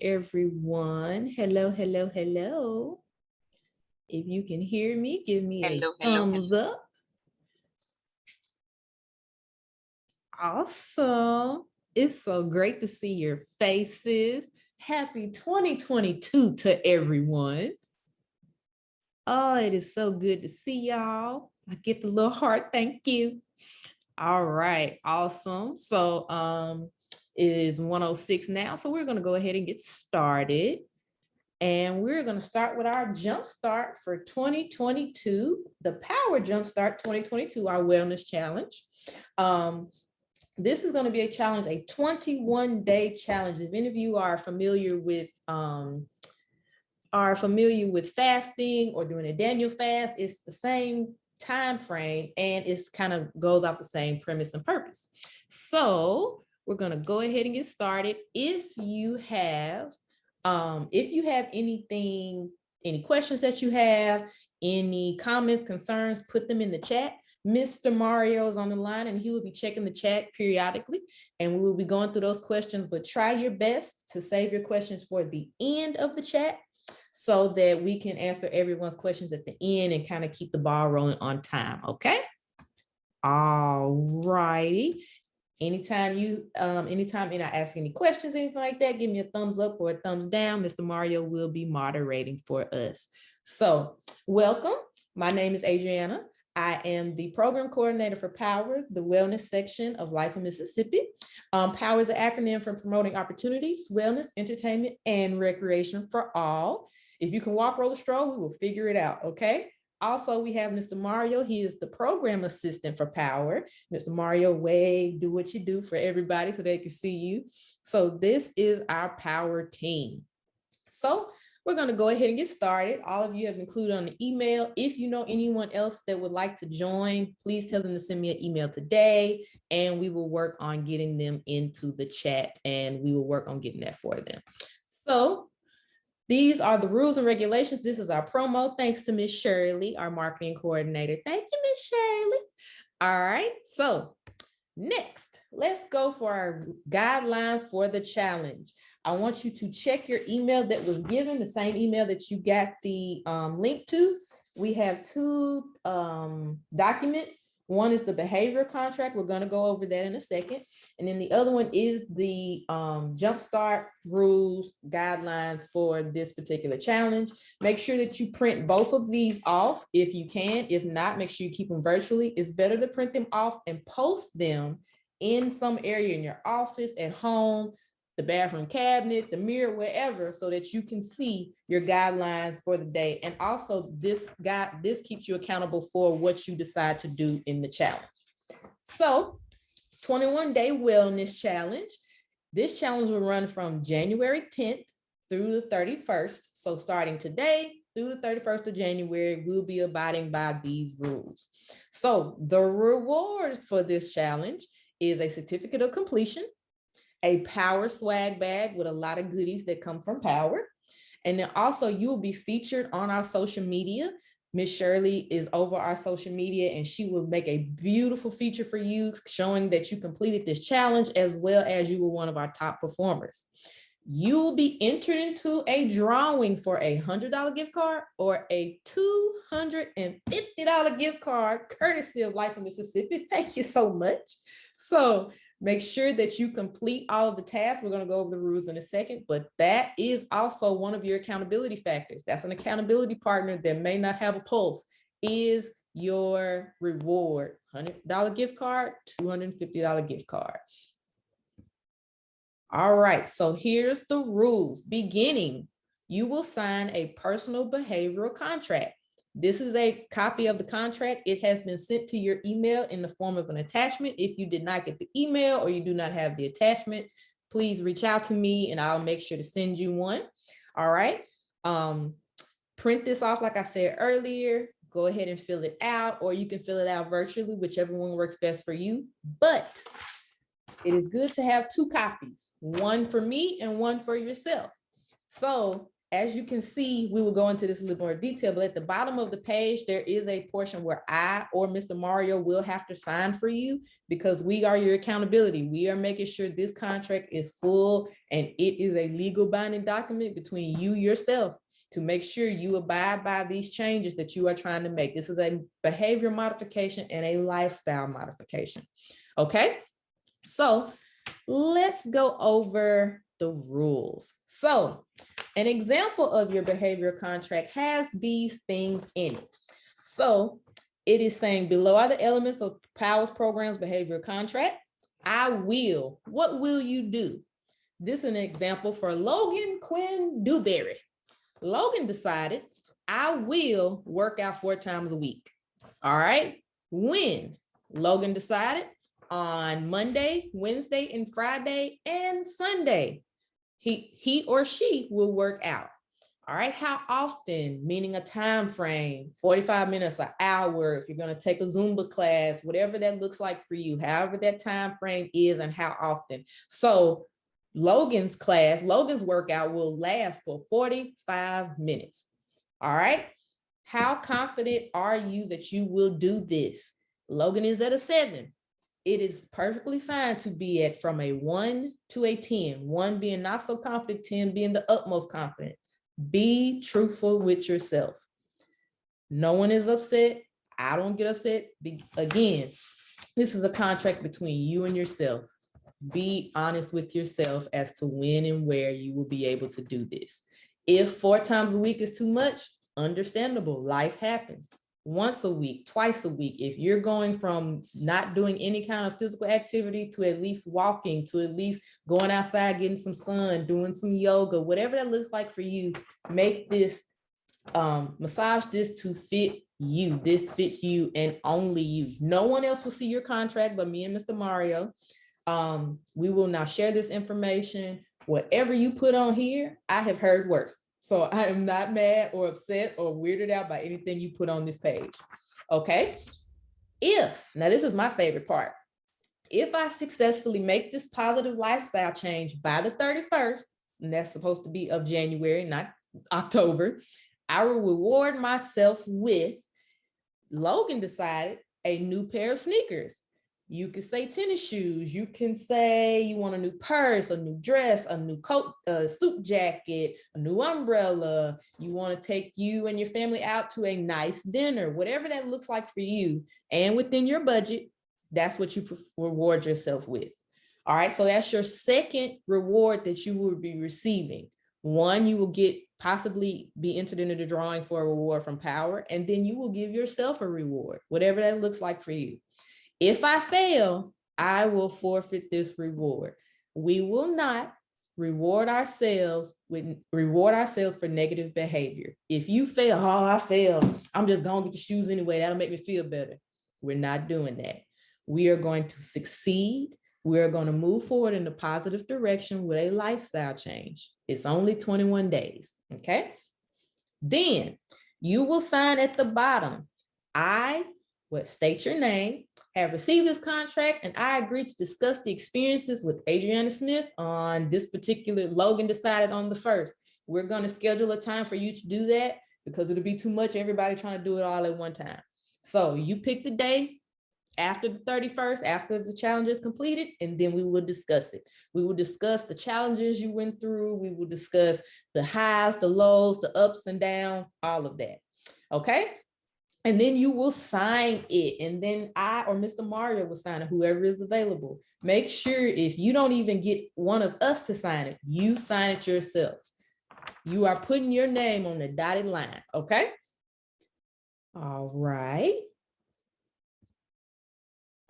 everyone. Hello, hello, hello. If you can hear me, give me Hello, a hello, thumbs up. Awesome. It's so great to see your faces. Happy 2022 to everyone. Oh, it is so good to see y'all. I get the little heart, thank you. All right, awesome. So um, it is 106 now, so we're gonna go ahead and get started. And we're gonna start with our jump start for 2022, the Power Jumpstart 2022, our wellness challenge. Um, this is gonna be a challenge, a 21 day challenge. If any of you are familiar with um, are familiar with fasting or doing a Daniel fast, it's the same time frame and it's kind of goes off the same premise and purpose. So we're going to go ahead and get started. If you have, um, if you have anything, any questions that you have, any comments, concerns, put them in the chat. Mr. Mario is on the line and he will be checking the chat periodically and we will be going through those questions, but try your best to save your questions for the end of the chat so that we can answer everyone's questions at the end and kind of keep the ball rolling on time, okay? All righty. Anytime you, um, anytime and I ask any questions, anything like that, give me a thumbs up or a thumbs down. Mr. Mario will be moderating for us. So welcome. My name is Adriana. I am the program coordinator for POWER, the wellness section of Life of Mississippi. Um, POWER is an acronym for promoting opportunities, wellness, entertainment, and recreation for all. If you can walk, roll, stroll, we will figure it out, okay? Also, we have Mr. Mario. He is the program assistant for Power. Mr. Mario, wave, do what you do for everybody so they can see you. So this is our Power team. So we're going to go ahead and get started. All of you have included on the email. If you know anyone else that would like to join, please tell them to send me an email today and we will work on getting them into the chat and we will work on getting that for them. So these are the rules and regulations. This is our promo. Thanks to Miss Shirley, our marketing coordinator. Thank you, Miss Shirley. All right, so next, let's go for our guidelines for the challenge. I want you to check your email that was given, the same email that you got the um, link to. We have two um, documents one is the behavior contract. We're going to go over that in a second. And then the other one is the um, jumpstart rules guidelines for this particular challenge. Make sure that you print both of these off if you can. If not, make sure you keep them virtually. It's better to print them off and post them in some area in your office, at home, the bathroom cabinet, the mirror, wherever, so that you can see your guidelines for the day. And also this guide, this keeps you accountable for what you decide to do in the challenge. So 21 day wellness challenge. This challenge will run from January 10th through the 31st. So starting today through the 31st of January, we'll be abiding by these rules. So the rewards for this challenge is a certificate of completion, a power swag bag with a lot of goodies that come from power. And then also you will be featured on our social media. Miss Shirley is over our social media and she will make a beautiful feature for you showing that you completed this challenge as well as you were one of our top performers. You will be entered into a drawing for a $100 gift card or a $250 gift card courtesy of Life of Mississippi. Thank you so much. So Make sure that you complete all of the tasks. We're going to go over the rules in a second, but that is also one of your accountability factors. That's an accountability partner that may not have a pulse is your reward. $100 gift card, $250 gift card. All right, so here's the rules. Beginning, you will sign a personal behavioral contract. This is a copy of the contract. It has been sent to your email in the form of an attachment. If you did not get the email or you do not have the attachment, please reach out to me and I'll make sure to send you one. All right. Um, print this off, like I said earlier, go ahead and fill it out, or you can fill it out virtually, whichever one works best for you. But it is good to have two copies, one for me and one for yourself. So as you can see, we will go into this a little more detail, but at the bottom of the page, there is a portion where I or Mr. Mario will have to sign for you because we are your accountability. We are making sure this contract is full and it is a legal binding document between you yourself to make sure you abide by these changes that you are trying to make. This is a behavior modification and a lifestyle modification. Okay, so let's go over the rules. So an example of your behavior contract has these things in it. So it is saying below are the elements of powers programs behavior contract. I will, what will you do? This is an example for Logan Quinn Dewberry. Logan decided I will work out four times a week. All right. When Logan decided on Monday, Wednesday, and Friday and Sunday, he, he or she will work out. All right, how often, meaning a time frame, 45 minutes, an hour, if you're gonna take a Zumba class, whatever that looks like for you, however that time frame is and how often. So Logan's class, Logan's workout will last for 45 minutes. All right, how confident are you that you will do this? Logan is at a seven it is perfectly fine to be at from a one to a 10, one being not so confident, 10 being the utmost confident. Be truthful with yourself. No one is upset. I don't get upset. Again, this is a contract between you and yourself. Be honest with yourself as to when and where you will be able to do this. If four times a week is too much, understandable, life happens once a week, twice a week, if you're going from not doing any kind of physical activity to at least walking, to at least going outside, getting some sun, doing some yoga, whatever that looks like for you, make this, um, massage this to fit you. This fits you and only you. No one else will see your contract but me and Mr. Mario. Um, we will now share this information. Whatever you put on here, I have heard worse. So I am not mad or upset or weirded out by anything you put on this page. Okay. If, now this is my favorite part. If I successfully make this positive lifestyle change by the 31st, and that's supposed to be of January, not October, I will reward myself with, Logan decided, a new pair of sneakers. You can say tennis shoes. You can say you want a new purse, a new dress, a new coat, a suit jacket, a new umbrella. You want to take you and your family out to a nice dinner, whatever that looks like for you. And within your budget, that's what you reward yourself with. All right, so that's your second reward that you will be receiving. One, you will get possibly be entered into the drawing for a reward from power, and then you will give yourself a reward, whatever that looks like for you. If I fail, I will forfeit this reward. We will not reward ourselves with reward ourselves for negative behavior. If you fail, oh, I failed. I'm just gonna get the shoes anyway. That'll make me feel better. We're not doing that. We are going to succeed. We're going to move forward in a positive direction with a lifestyle change. It's only 21 days. Okay. Then you will sign at the bottom. I will state your name, have received this contract and I agree to discuss the experiences with Adriana Smith on this particular Logan decided on the first. We're going to schedule a time for you to do that because it'll be too much everybody trying to do it all at one time. So you pick the day after the 31st, after the challenge is completed, and then we will discuss it. We will discuss the challenges you went through. We will discuss the highs, the lows, the ups and downs, all of that. Okay, and then you will sign it. And then I or Mr. Mario will sign it, whoever is available. Make sure if you don't even get one of us to sign it, you sign it yourself. You are putting your name on the dotted line, okay? All right.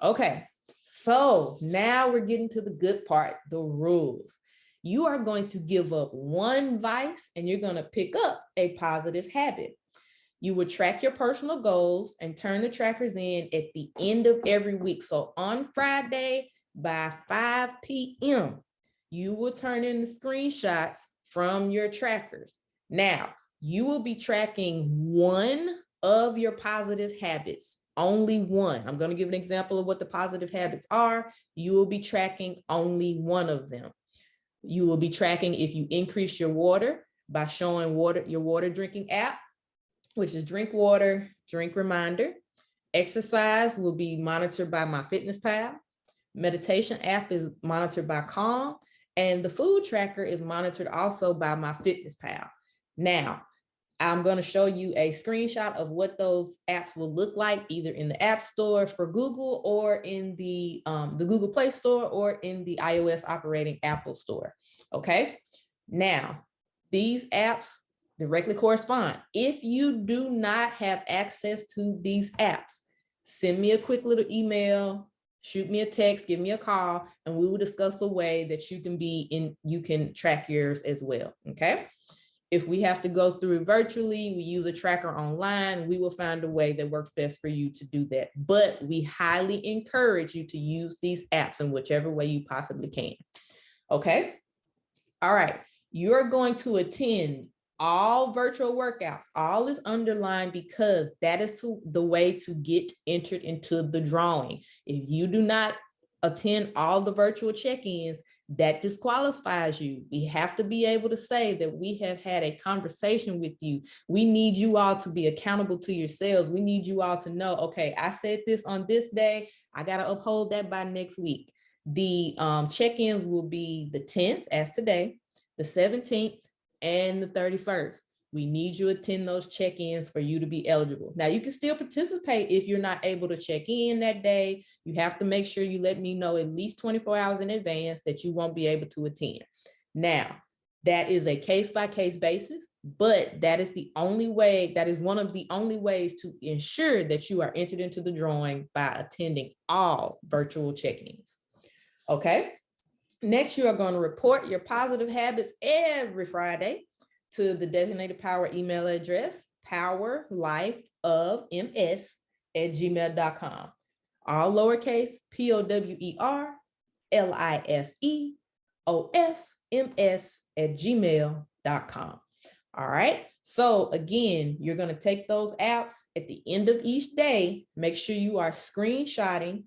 Okay, so now we're getting to the good part, the rules. You are going to give up one vice and you're gonna pick up a positive habit. You would track your personal goals and turn the trackers in at the end of every week. So on Friday by 5 p.m., you will turn in the screenshots from your trackers. Now, you will be tracking one of your positive habits, only one. I'm going to give an example of what the positive habits are. You will be tracking only one of them. You will be tracking if you increase your water, by showing water, your water drinking app, which is drink water, drink reminder. Exercise will be monitored by my fitness pal. Meditation app is monitored by Calm and the food tracker is monitored also by my fitness pal. Now, I'm going to show you a screenshot of what those apps will look like either in the App Store for Google or in the, um, the Google Play Store or in the iOS operating Apple Store. Okay. Now, these apps directly correspond. If you do not have access to these apps, send me a quick little email, shoot me a text, give me a call, and we will discuss a way that you can be in, you can track yours as well, okay? If we have to go through virtually, we use a tracker online, we will find a way that works best for you to do that. But we highly encourage you to use these apps in whichever way you possibly can, okay? All right, you're going to attend all virtual workouts, all is underlined because that is the way to get entered into the drawing. If you do not attend all the virtual check-ins, that disqualifies you. We have to be able to say that we have had a conversation with you. We need you all to be accountable to yourselves. We need you all to know, okay, I said this on this day. I got to uphold that by next week. The um, check-ins will be the 10th as today, the 17th, and the 31st. We need you to attend those check-ins for you to be eligible. Now you can still participate if you're not able to check in that day. You have to make sure you let me know at least 24 hours in advance that you won't be able to attend. Now, that is a case-by-case -case basis, but that is the only way, that is one of the only ways to ensure that you are entered into the drawing by attending all virtual check-ins. Okay, Next, you are going to report your positive habits every Friday to the designated power email address, powerlifeofms at gmail.com. All lowercase, P-O-W-E-R, L-I-F-E-O-F-M-S at gmail.com. All right. So again, you're going to take those apps at the end of each day. Make sure you are screenshotting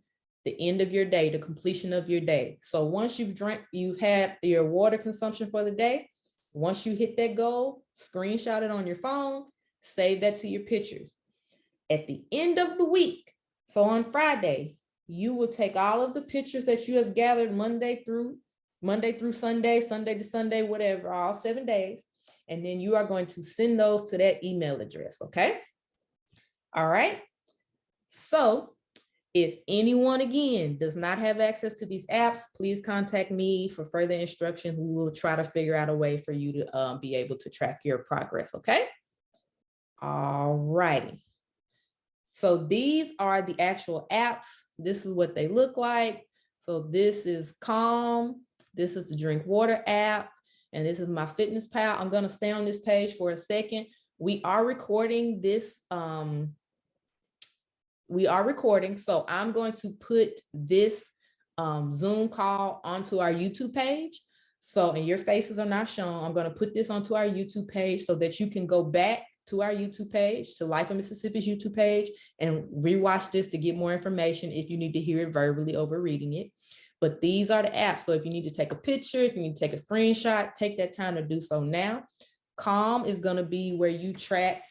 the end of your day, the completion of your day. So once you've drank, you've had your water consumption for the day, once you hit that goal, screenshot it on your phone, save that to your pictures. At the end of the week, so on Friday, you will take all of the pictures that you have gathered Monday through Monday through Sunday, Sunday to Sunday, whatever, all seven days. And then you are going to send those to that email address, okay? All right. So if anyone, again, does not have access to these apps, please contact me for further instructions. We will try to figure out a way for you to um, be able to track your progress, okay? All righty. So these are the actual apps. This is what they look like. So this is Calm. This is the Drink Water app. And this is my Fitness Pal. I'm gonna stay on this page for a second. We are recording this um, we are recording, so I'm going to put this um, Zoom call onto our YouTube page. So, and your faces are not shown, I'm gonna put this onto our YouTube page so that you can go back to our YouTube page, to Life of Mississippi's YouTube page, and rewatch this to get more information if you need to hear it verbally over reading it. But these are the apps. So if you need to take a picture, if you need to take a screenshot, take that time to do so now. Calm is gonna be where you track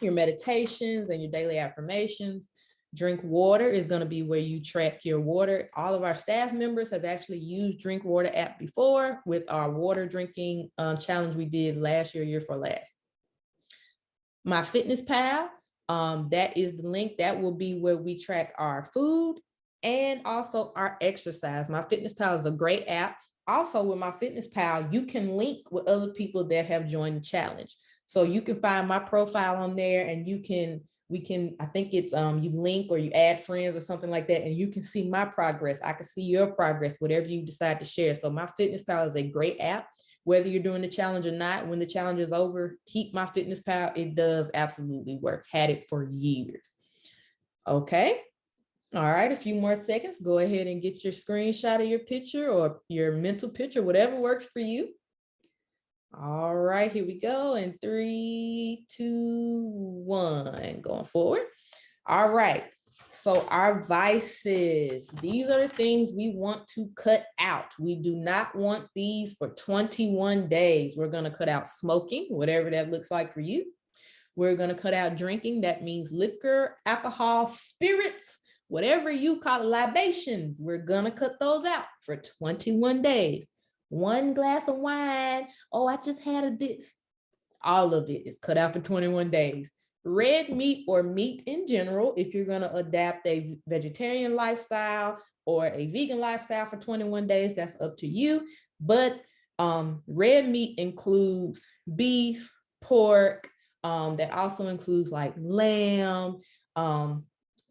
your meditations and your daily affirmations. Drink water is going to be where you track your water. All of our staff members have actually used Drink Water app before with our water drinking uh, challenge we did last year, year for last. My Fitness Pal, um, that is the link. That will be where we track our food and also our exercise. My Fitness Pal is a great app. Also with My Fitness Pal, you can link with other people that have joined the challenge. So you can find my profile on there and you can we can, I think it's um you link or you add friends or something like that, and you can see my progress. I can see your progress, whatever you decide to share. So my Fitness Pal is a great app. Whether you're doing the challenge or not, when the challenge is over, keep my Fitness Pal. It does absolutely work. Had it for years. Okay. All right, a few more seconds. Go ahead and get your screenshot of your picture or your mental picture, whatever works for you. All right, here we go. In three, two, one, going forward. All right. So our vices, these are the things we want to cut out. We do not want these for 21 days. We're gonna cut out smoking, whatever that looks like for you. We're gonna cut out drinking. That means liquor, alcohol, spirits, whatever you call it, libations. We're gonna cut those out for 21 days. One glass of wine. Oh, I just had a this. All of it is cut out for 21 days red meat or meat in general, if you're gonna adapt a vegetarian lifestyle or a vegan lifestyle for 21 days, that's up to you. But um, red meat includes beef, pork, um, that also includes like lamb, um,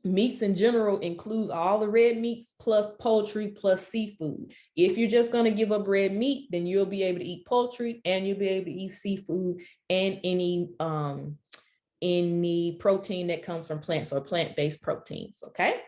meats in general includes all the red meats plus poultry plus seafood. If you're just going to give up red meat, then you'll be able to eat poultry and you'll be able to eat seafood and any um, any protein that comes from plants or plant-based proteins, okay?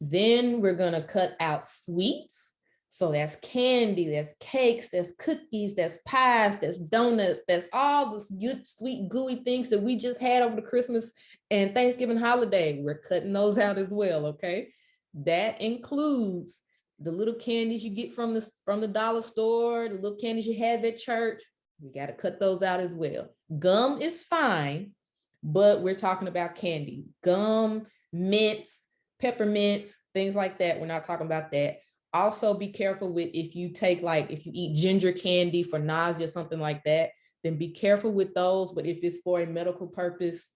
Then we're gonna cut out sweets. So that's candy, that's cakes, that's cookies, that's pies, that's donuts, that's all the good, sweet, gooey things that we just had over the Christmas and Thanksgiving holiday. We're cutting those out as well, okay? That includes the little candies you get from the, from the dollar store, the little candies you have at church. We gotta cut those out as well. Gum is fine, but we're talking about candy, gum, mints, peppermints, things like that. We're not talking about that. Also be careful with if you take like, if you eat ginger candy for nausea, or something like that, then be careful with those. But if it's for a medical purpose,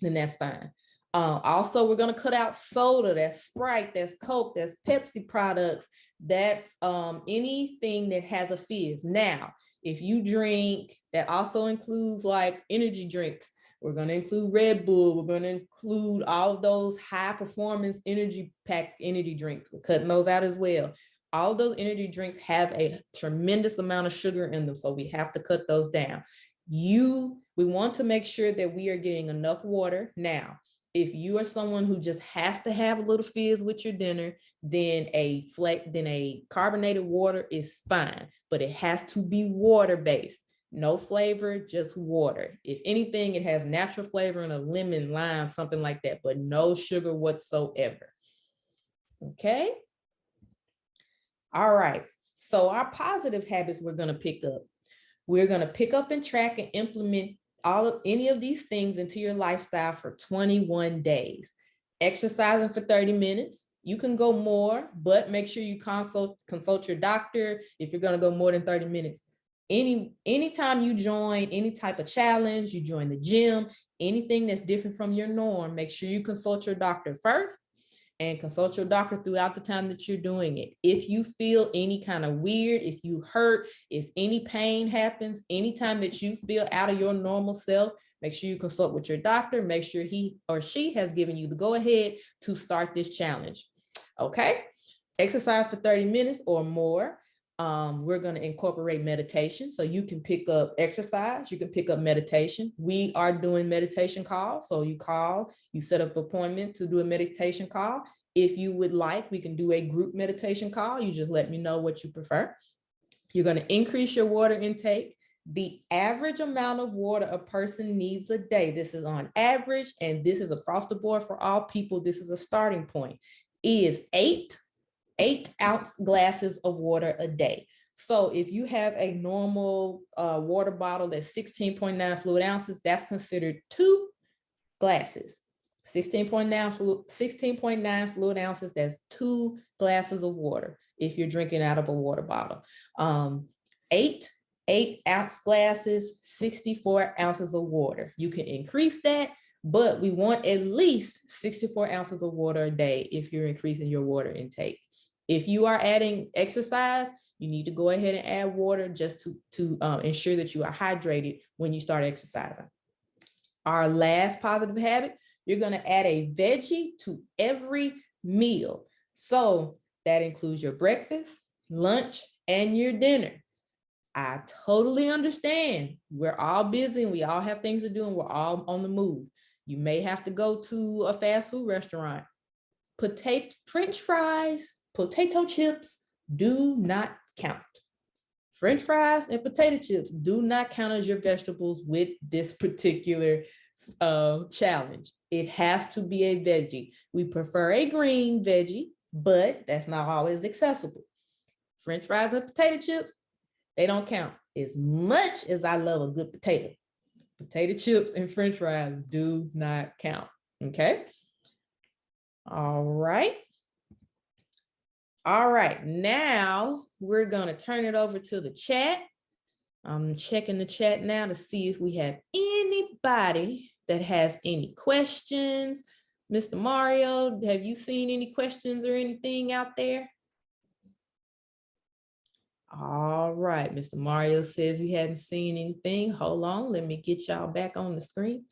then that's fine. Uh, also, we're going to cut out soda, that's Sprite, that's Coke, that's Pepsi products, that's um, anything that has a fizz. Now, if you drink, that also includes like energy drinks, we're going to include Red Bull. We're going to include all those high performance energy packed energy drinks. We're cutting those out as well. All those energy drinks have a tremendous amount of sugar in them. So we have to cut those down. You, we want to make sure that we are getting enough water. Now, if you are someone who just has to have a little fizz with your dinner, then a flat, then a carbonated water is fine, but it has to be water based no flavor, just water. If anything, it has natural flavor and a lemon, lime, something like that, but no sugar whatsoever. Okay. All right. So our positive habits we're going to pick up. We're going to pick up and track and implement all of any of these things into your lifestyle for 21 days. Exercising for 30 minutes. You can go more, but make sure you consult consult your doctor if you're going to go more than 30 minutes any anytime you join any type of challenge, you join the gym, anything that's different from your norm, make sure you consult your doctor first and consult your doctor throughout the time that you're doing it. If you feel any kind of weird, if you hurt, if any pain happens, anytime that you feel out of your normal self, make sure you consult with your doctor, make sure he or she has given you the go ahead to start this challenge. Okay, exercise for 30 minutes or more. Um, we're going to incorporate meditation. So you can pick up exercise, you can pick up meditation. We are doing meditation calls. So you call, you set up appointment to do a meditation call. If you would like, we can do a group meditation call. You just let me know what you prefer. You're going to increase your water intake. The average amount of water a person needs a day, this is on average, and this is across the board for all people, this is a starting point, is eight eight ounce glasses of water a day. So if you have a normal uh, water bottle that's 16.9 fluid ounces, that's considered two glasses. 16.9 fluid, 16.9 fluid ounces, that's two glasses of water if you're drinking out of a water bottle. Um, eight eight ounce glasses, 64 ounces of water. You can increase that, but we want at least 64 ounces of water a day if you're increasing your water intake. If you are adding exercise, you need to go ahead and add water just to, to um, ensure that you are hydrated when you start exercising. Our last positive habit, you're gonna add a veggie to every meal. So that includes your breakfast, lunch, and your dinner. I totally understand. We're all busy and we all have things to do and we're all on the move. You may have to go to a fast food restaurant. Potato, french fries, potato chips do not count. French fries and potato chips do not count as your vegetables with this particular uh, challenge. It has to be a veggie. We prefer a green veggie, but that's not always accessible. French fries and potato chips, they don't count. As much as I love a good potato, potato chips and french fries do not count, okay? All right. All right, now we're gonna turn it over to the chat. I'm checking the chat now to see if we have anybody that has any questions. Mr. Mario, have you seen any questions or anything out there? All right, Mr. Mario says he hadn't seen anything. Hold on, let me get y'all back on the screen.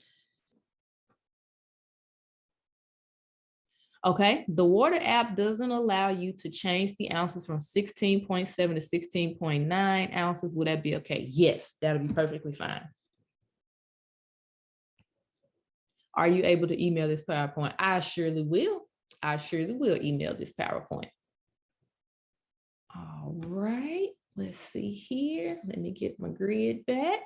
Okay, the water app doesn't allow you to change the ounces from 16.7 to 16.9 ounces. Would that be okay? Yes, that'll be perfectly fine. Are you able to email this PowerPoint? I surely will. I surely will email this PowerPoint. All right, let's see here. Let me get my grid back.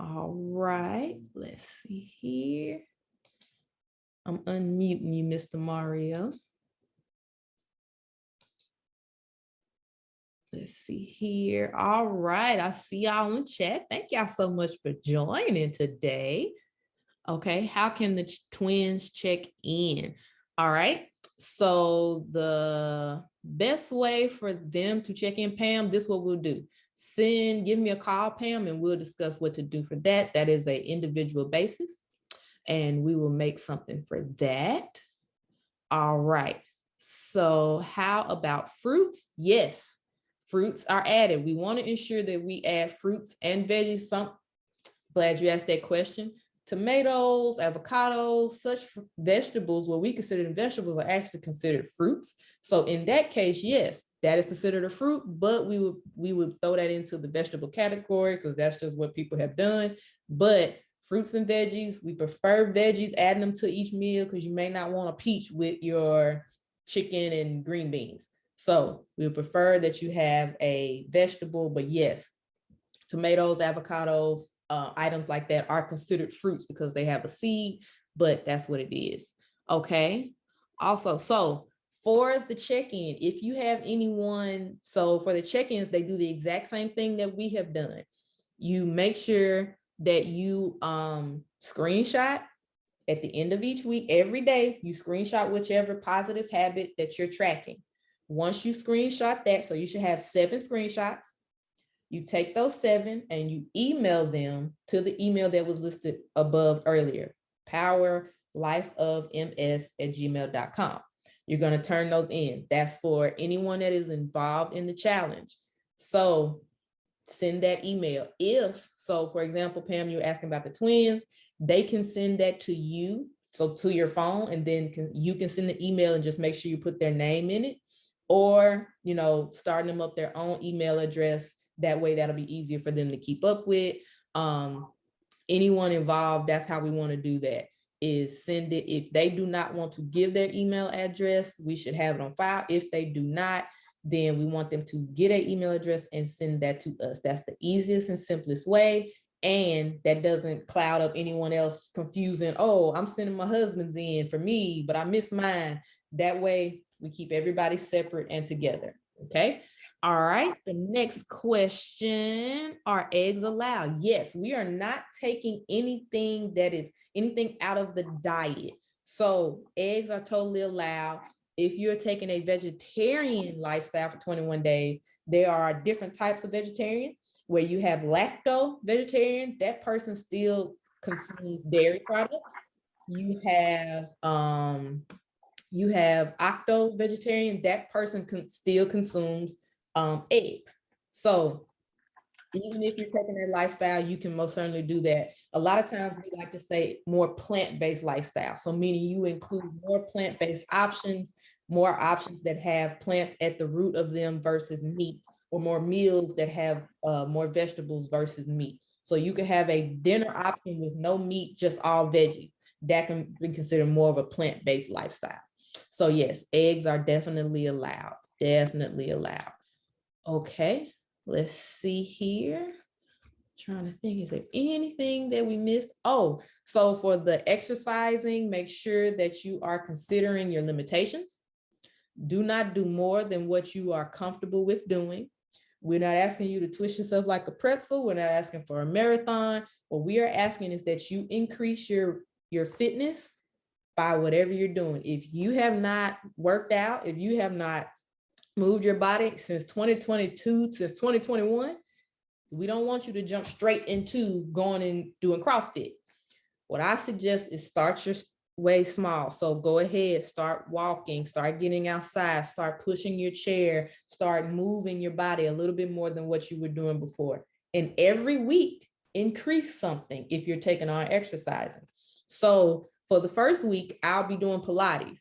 All right, let's see here. I'm unmuting you, Mr. Mario. Let's see here. All right, I see y'all in chat. Thank y'all so much for joining today. Okay, how can the twins check in? All right, so the best way for them to check in, Pam, this what we'll do. Send, give me a call, Pam, and we'll discuss what to do for that. That is a individual basis and we will make something for that. All right. So how about fruits? Yes, fruits are added. We want to ensure that we add fruits and veggies. Some glad you asked that question. Tomatoes, avocados, such vegetables, what we consider vegetables are actually considered fruits. So in that case, yes, that is considered a fruit, but we would we would throw that into the vegetable category because that's just what people have done. But fruits and veggies. We prefer veggies, adding them to each meal because you may not want a peach with your chicken and green beans. So we prefer that you have a vegetable, but yes, tomatoes, avocados, uh, items like that are considered fruits because they have a seed, but that's what it is. Okay. Also, so for the check-in, if you have anyone, so for the check-ins, they do the exact same thing that we have done. You make sure that you um, screenshot at the end of each week, every day, you screenshot whichever positive habit that you're tracking. Once you screenshot that, so you should have seven screenshots, you take those seven and you email them to the email that was listed above earlier, powerlifeofms at gmail.com. You're going to turn those in. That's for anyone that is involved in the challenge. So send that email. If, so for example, Pam, you're asking about the twins, they can send that to you, so to your phone, and then can, you can send the email and just make sure you put their name in it, or, you know, starting them up their own email address. That way that'll be easier for them to keep up with. Um, anyone involved, that's how we wanna do that is send it. If they do not want to give their email address, we should have it on file. If they do not, then we want them to get an email address and send that to us. That's the easiest and simplest way. And that doesn't cloud up anyone else confusing, oh, I'm sending my husband's in for me, but I miss mine. That way we keep everybody separate and together, okay? All right, the next question, are eggs allowed? Yes, we are not taking anything that is anything out of the diet. So eggs are totally allowed if you're taking a vegetarian lifestyle for 21 days, there are different types of vegetarian where you have lacto vegetarian, that person still consumes dairy products. You have um, you have ovo vegetarian, that person can still consumes um, eggs. So even if you're taking that lifestyle, you can most certainly do that. A lot of times we like to say more plant-based lifestyle. So meaning you include more plant-based options, more options that have plants at the root of them versus meat, or more meals that have uh, more vegetables versus meat. So you could have a dinner option with no meat, just all veggies. That can be considered more of a plant-based lifestyle. So yes, eggs are definitely allowed, definitely allowed. Okay, let's see here. Trying to think, is there anything that we missed? Oh, so for the exercising, make sure that you are considering your limitations. Do not do more than what you are comfortable with doing. We're not asking you to twist yourself like a pretzel. We're not asking for a marathon. What we are asking is that you increase your, your fitness by whatever you're doing. If you have not worked out, if you have not moved your body since 2022, since 2021, we don't want you to jump straight into going and doing CrossFit. What I suggest is start your way small. So go ahead, start walking, start getting outside, start pushing your chair, start moving your body a little bit more than what you were doing before. And every week, increase something if you're taking on exercising. So for the first week, I'll be doing Pilates.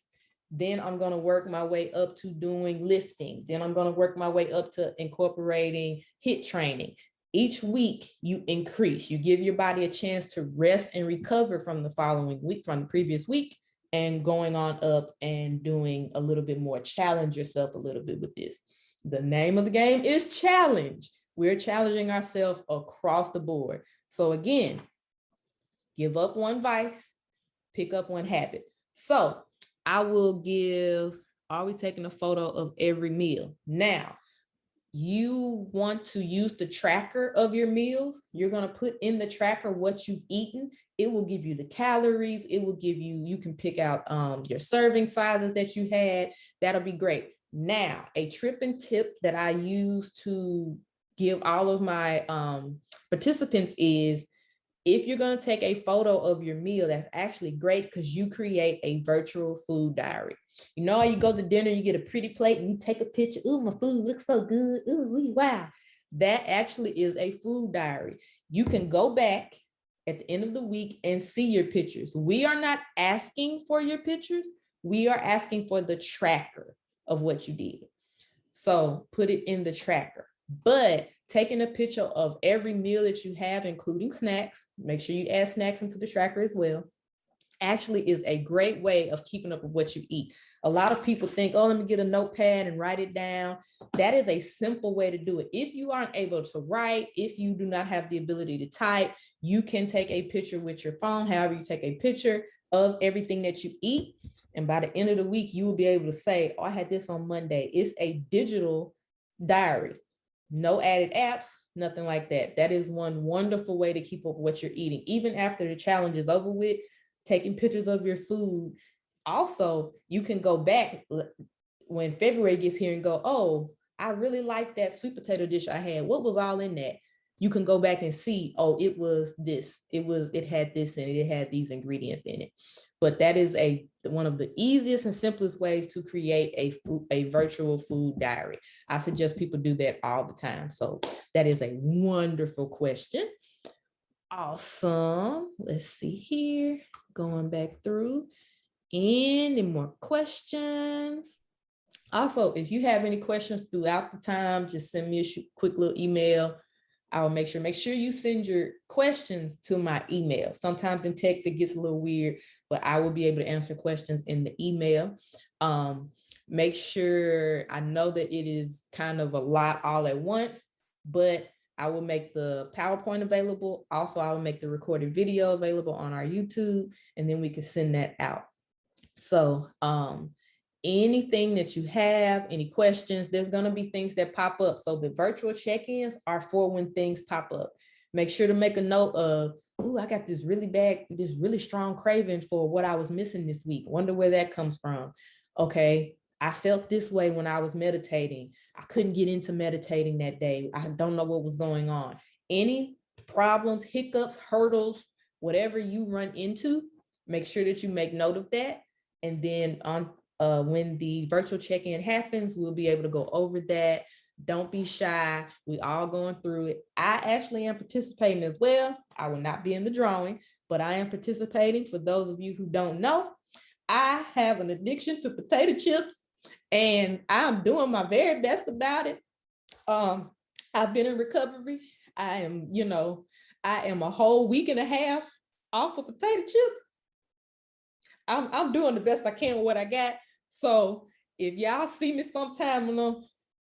Then I'm going to work my way up to doing lifting. Then I'm going to work my way up to incorporating HIIT training. Each week you increase, you give your body a chance to rest and recover from the following week, from the previous week, and going on up and doing a little bit more, challenge yourself a little bit with this. The name of the game is challenge. We're challenging ourselves across the board. So again, give up one vice, pick up one habit. So I will give, are we taking a photo of every meal? Now, you want to use the tracker of your meals, you're going to put in the tracker what you've eaten. It will give you the calories. It will give you, you can pick out um, your serving sizes that you had. That'll be great. Now, a trip and tip that I use to give all of my um, participants is if you're going to take a photo of your meal, that's actually great because you create a virtual food diary. You know, you go to dinner, you get a pretty plate and you take a picture. Ooh, my food looks so good. Ooh, wow. That actually is a food diary. You can go back at the end of the week and see your pictures. We are not asking for your pictures. We are asking for the tracker of what you did. So put it in the tracker, but taking a picture of every meal that you have, including snacks, make sure you add snacks into the tracker as well actually is a great way of keeping up with what you eat. A lot of people think, oh, let me get a notepad and write it down. That is a simple way to do it. If you aren't able to write, if you do not have the ability to type, you can take a picture with your phone, however you take a picture of everything that you eat. And by the end of the week, you will be able to say, oh, I had this on Monday. It's a digital diary, no added apps, nothing like that. That is one wonderful way to keep up with what you're eating. Even after the challenge is over with, taking pictures of your food. Also, you can go back when February gets here and go, oh, I really like that sweet potato dish I had. What was all in that? You can go back and see, oh, it was this, it was, it had this in it, it had these ingredients in it. But that is a one of the easiest and simplest ways to create a food, a virtual food diary. I suggest people do that all the time. So that is a wonderful question. Awesome. Let's see here, going back through. Any more questions? Also, if you have any questions throughout the time, just send me a quick little email. I will make sure, make sure you send your questions to my email. Sometimes in text, it gets a little weird, but I will be able to answer questions in the email. Um, make sure I know that it is kind of a lot all at once, but I will make the PowerPoint available. Also, I will make the recorded video available on our YouTube, and then we can send that out. So um, anything that you have, any questions, there's gonna be things that pop up. So the virtual check-ins are for when things pop up. Make sure to make a note of, oh, I got this really bad, this really strong craving for what I was missing this week. Wonder where that comes from. Okay, I felt this way when I was meditating. I couldn't get into meditating that day. I don't know what was going on. Any problems, hiccups, hurdles, whatever you run into, make sure that you make note of that. And then on uh, when the virtual check-in happens, we'll be able to go over that. Don't be shy. We all going through it. I actually am participating as well. I will not be in the drawing, but I am participating. For those of you who don't know, I have an addiction to potato chips and I'm doing my very best about it. Um, I've been in recovery. I am, you know, I am a whole week and a half off of potato chips. I'm, I'm doing the best I can with what I got. So if y'all see me sometime, you know,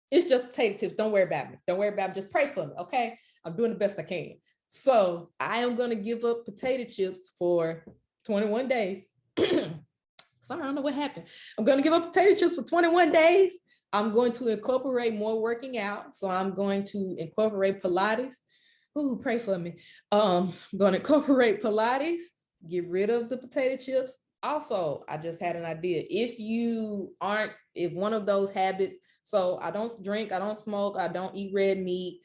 it's just potato chips. Don't worry about me. Don't worry about me. Just pray for me, okay? I'm doing the best I can. So I am gonna give up potato chips for 21 days. Sorry, I don't know what happened. I'm gonna give up potato chips for 21 days. I'm going to incorporate more working out. So I'm going to incorporate Pilates. Ooh, pray for me. Um, I'm gonna incorporate Pilates, get rid of the potato chips. Also, I just had an idea. If you aren't, if one of those habits, so I don't drink, I don't smoke, I don't eat red meat,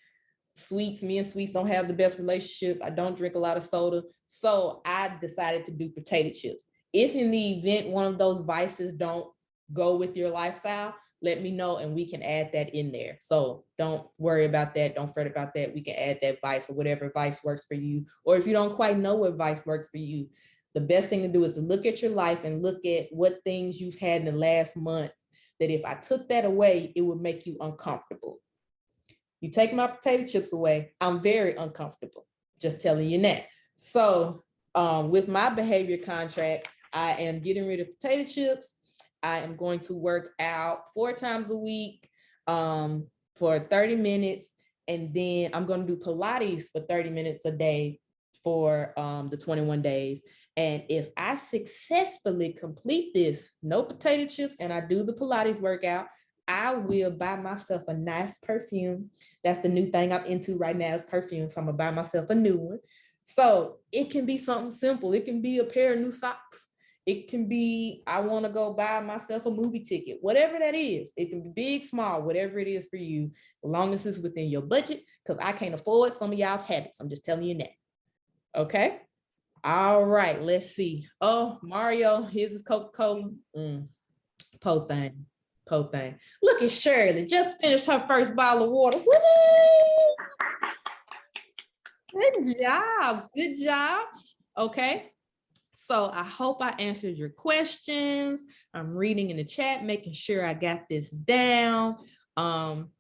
sweets, me and sweets don't have the best relationship. I don't drink a lot of soda. So I decided to do potato chips. If in the event one of those vices don't go with your lifestyle, let me know and we can add that in there. So don't worry about that. Don't fret about that. We can add that vice or whatever vice works for you. Or if you don't quite know what vice works for you, the best thing to do is to look at your life and look at what things you've had in the last month that if I took that away, it would make you uncomfortable. You take my potato chips away, I'm very uncomfortable, just telling you that. So um, with my behavior contract, I am getting rid of potato chips. I am going to work out four times a week um, for 30 minutes. And then I'm going to do Pilates for 30 minutes a day for um, the 21 days. And if I successfully complete this, no potato chips, and I do the Pilates workout, I will buy myself a nice perfume. That's the new thing I'm into right now is perfume. So I'm gonna buy myself a new one. So it can be something simple. It can be a pair of new socks. It can be, I wanna go buy myself a movie ticket, whatever that is. It can be big, small, whatever it is for you, as long as it's within your budget, because I can't afford some of y'all's habits. I'm just telling you that. Okay. All right, let's see. Oh, Mario, here's his Coca-Cola. Mm, po thing, po thing. Look at Shirley, just finished her first bottle of water. Good job, good job. Okay, so I hope I answered your questions. I'm reading in the chat, making sure I got this down. Um,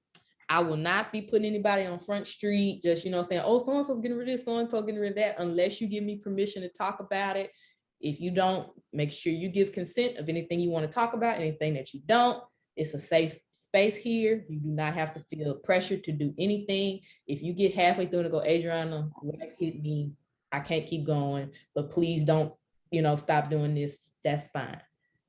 I will not be putting anybody on Front Street, just, you know, saying, oh, so-and-so's getting rid of this, so-and-so getting rid of that, unless you give me permission to talk about it. If you don't, make sure you give consent of anything you want to talk about, anything that you don't. It's a safe space here. You do not have to feel pressure to do anything. If you get halfway through and go, Adriana, hit me, I can't keep going, but please don't, you know, stop doing this. That's fine.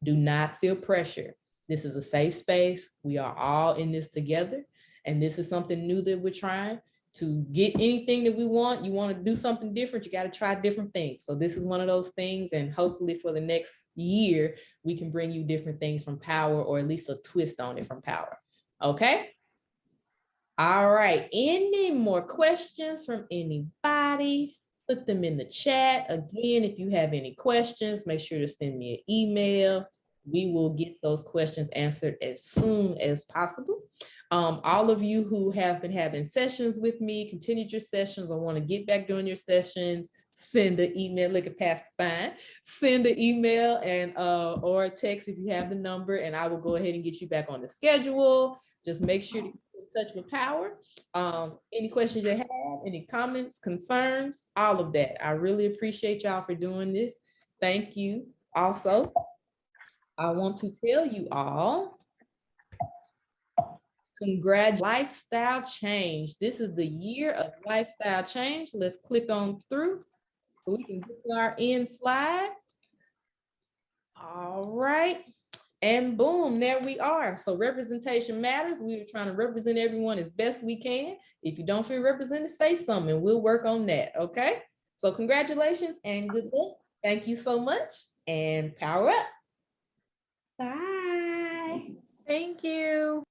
Do not feel pressure. This is a safe space. We are all in this together. And this is something new that we're trying to get anything that we want. You want to do something different, you got to try different things. So this is one of those things. And hopefully for the next year, we can bring you different things from power or at least a twist on it from power. Okay. All right. Any more questions from anybody? Put them in the chat. Again, if you have any questions, make sure to send me an email. We will get those questions answered as soon as possible. Um, all of you who have been having sessions with me, continued your sessions or want to get back doing your sessions, send an email, look at Pastor Fine, send an email and uh, or a text if you have the number and I will go ahead and get you back on the schedule. Just make sure to touch with power. Um, any questions you have, any comments, concerns, all of that. I really appreciate y'all for doing this. Thank you. Also, I want to tell you all Congrats, lifestyle change. This is the year of lifestyle change. Let's click on through so we can get to our end slide. All right. And boom, there we are. So representation matters. We are trying to represent everyone as best we can. If you don't feel represented, say something. We'll work on that. Okay. So congratulations and good luck. Thank you so much and power up. Bye. Thank you.